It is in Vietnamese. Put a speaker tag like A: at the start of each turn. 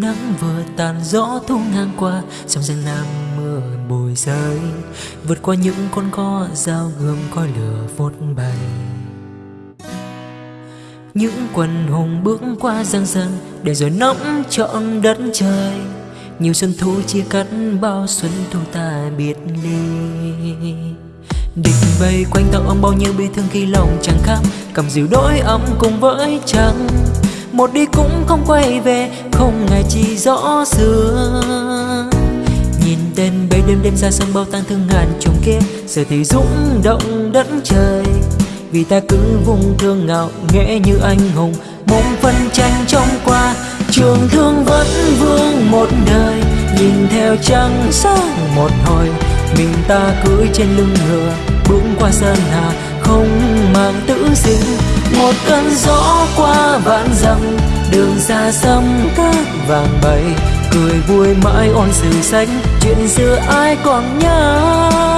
A: Nắng vừa tàn gió thu ngang qua Trong rừng nam mưa bồi rơi. Vượt qua những con co dao gươm coi lửa vốt bay. Những quần hùng bước qua giang dân Để rồi nắm trọn đất trời. Nhiều xuân thu chia cắt, bao xuân thu ta biệt ly. Địch vây quanh tao ông bao nhiêu bi thương khi lòng chẳng khám Cầm dịu đôi ấm cùng với trăng một đi cũng không quay về, không ngày chỉ rõ xưa. Nhìn tên bấy đêm đêm ra sông bao tang thương ngàn trùng kia, giờ thì rung động đất trời. Vì ta cứ vùng thương ngạo nghễ như anh hùng. Mong phân tranh trong qua, trường thương vẫn vương một đời. Nhìn theo trăng sáng một hồi, mình ta cưỡi trên lưng ngựa bước qua sơn hà, không mang tử sinh một cơn gió qua vạn dặm, đường xa xăm cát vàng bay cười vui mãi ôn sử sách chuyện xưa ai còn nhớ?